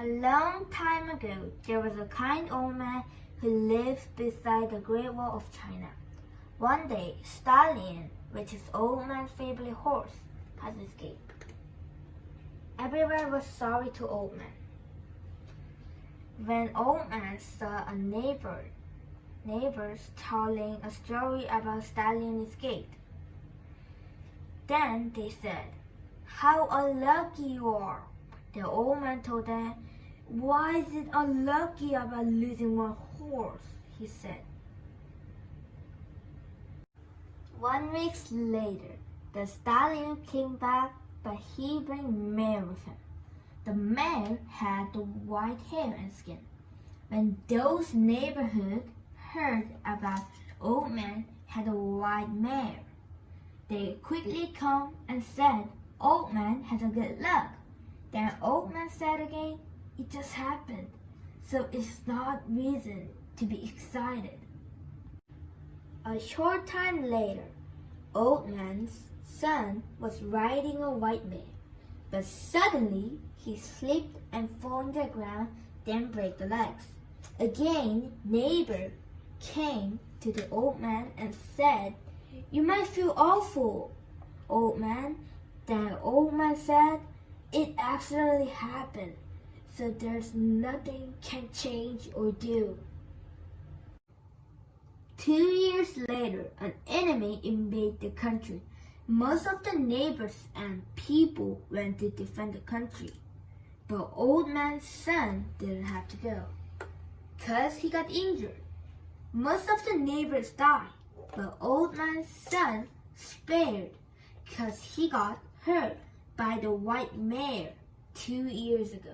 A long time ago, there was a kind old man who lived beside the Great Wall of China. One day, Stallion, which is old man's favorite horse, has escaped. Everyone was sorry to old man. When old man saw a neighbor, neighbors telling a story about Stallion escaped. Then they said, How unlucky you are! The old man told them, Why is it unlucky about losing one horse? he said. One week later, the stallion came back, but he bring mare with him. The mare had the white hair and skin. When those neighborhood heard about old man had a white mare, they quickly come and said, Old man has a good luck. Then old man said again, it just happened. So it's not reason to be excited. A short time later, old man's son was riding a white mare, but suddenly he slipped and fell on the ground, then break the legs. Again, neighbor came to the old man and said, You might feel awful, old man. Then old man said, It accidentally happened, so there's nothing can change or do. Two years later, an enemy invaded the country. Most of the neighbors and people went to defend the country. But old man's son didn't have to go, cause he got injured. Most of the neighbors died, but old man's son spared, cause he got hurt by the white mare two years ago.